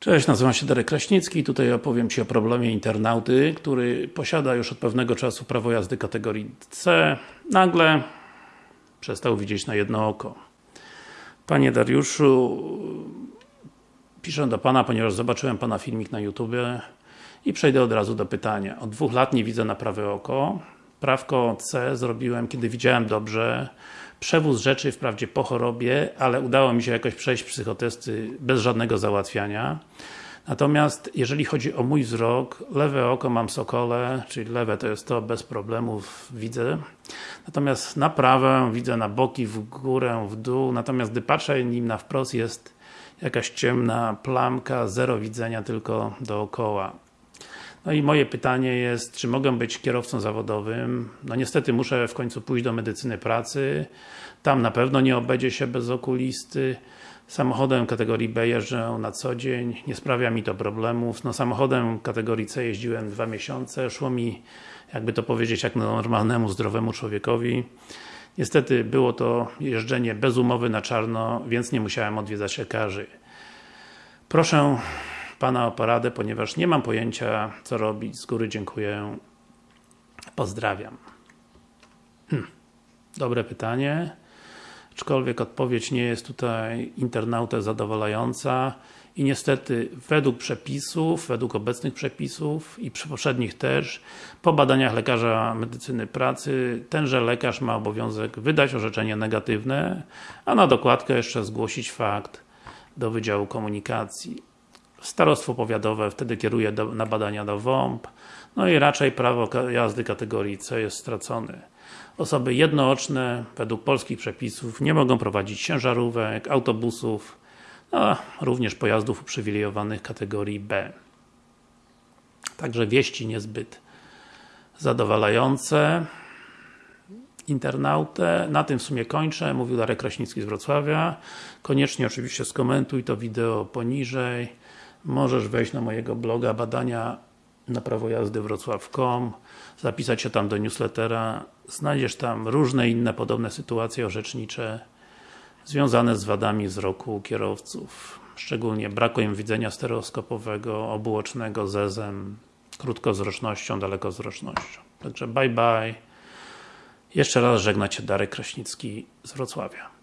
Cześć, nazywam się Darek Kraśnicki tutaj opowiem Ci o problemie internauty, który posiada już od pewnego czasu prawo jazdy kategorii C. Nagle przestał widzieć na jedno oko. Panie Dariuszu, piszę do Pana, ponieważ zobaczyłem Pana filmik na YouTube i przejdę od razu do pytania. Od dwóch lat nie widzę na prawe oko. Prawko C zrobiłem, kiedy widziałem dobrze. Przewóz rzeczy wprawdzie po chorobie, ale udało mi się jakoś przejść psychotesty bez żadnego załatwiania. Natomiast jeżeli chodzi o mój wzrok, lewe oko mam sokole, czyli lewe to jest to, bez problemów widzę. Natomiast na prawe widzę na boki, w górę, w dół, natomiast gdy patrzę nim na wprost jest jakaś ciemna plamka, zero widzenia tylko dookoła. No i moje pytanie jest, czy mogę być kierowcą zawodowym? No niestety muszę w końcu pójść do medycyny pracy. Tam na pewno nie obędzie się bez okulisty. Samochodem kategorii B jeżdżę na co dzień, nie sprawia mi to problemów. No samochodem kategorii C jeździłem dwa miesiące, szło mi, jakby to powiedzieć, jak normalnemu, zdrowemu człowiekowi. Niestety było to jeżdżenie bez umowy na czarno, więc nie musiałem odwiedzać lekarzy. Proszę Pana o poradę, ponieważ nie mam pojęcia co robić. Z góry dziękuję. Pozdrawiam. Hm. Dobre pytanie. Aczkolwiek odpowiedź nie jest tutaj internautę zadowalająca i niestety według przepisów, według obecnych przepisów i poprzednich też, po badaniach lekarza medycyny pracy, tenże lekarz ma obowiązek wydać orzeczenie negatywne, a na dokładkę jeszcze zgłosić fakt do Wydziału Komunikacji. Starostwo powiatowe wtedy kieruje do, na badania do WOMP, no i raczej prawo jazdy kategorii C jest stracone. Osoby jednooczne, według polskich przepisów, nie mogą prowadzić ciężarówek, autobusów, a również pojazdów uprzywilejowanych kategorii B. Także wieści niezbyt zadowalające internautę. Na tym w sumie kończę. Mówił Darek Kraśnicki z Wrocławia. Koniecznie oczywiście skomentuj to wideo poniżej. Możesz wejść na mojego bloga badania na prawo jazdy wrocław.com zapisać się tam do newslettera znajdziesz tam różne inne podobne sytuacje orzecznicze związane z wadami wzroku kierowców szczególnie brakiem widzenia stereoskopowego, obuocznego, zezem krótkowzrocznością, dalekowzrocznością. Także bye bye. Jeszcze raz żegna Cię Darek Kraśnicki z Wrocławia.